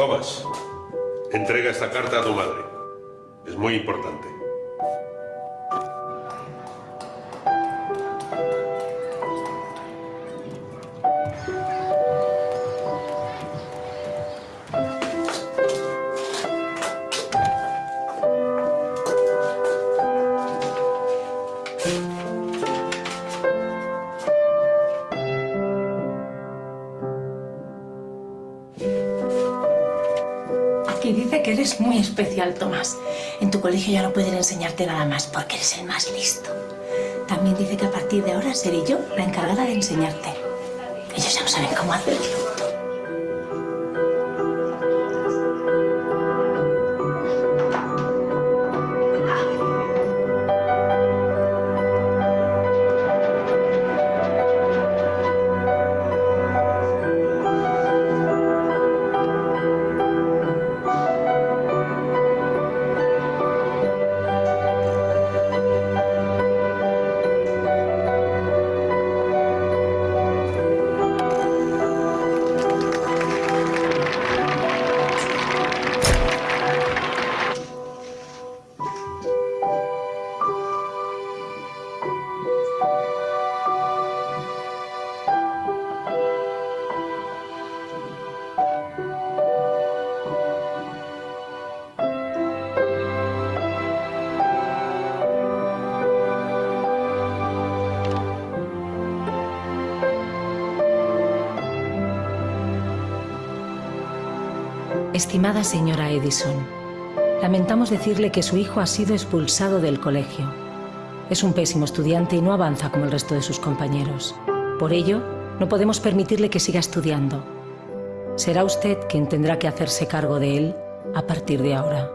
Thomas, entrega esta carta a tu madre. Es muy importante. Aquí dice que eres muy especial, Tomás. En tu colegio ya no pueden enseñarte nada más porque eres el más listo. También dice que a partir de ahora seré yo la encargada de enseñarte. Ellos ya no saben cómo hacerlo. Estimada señora Edison, lamentamos decirle que su hijo ha sido expulsado del colegio. Es un pésimo estudiante y no avanza como el resto de sus compañeros. Por ello, no podemos permitirle que siga estudiando. Será usted quien tendrá que hacerse cargo de él a partir de ahora.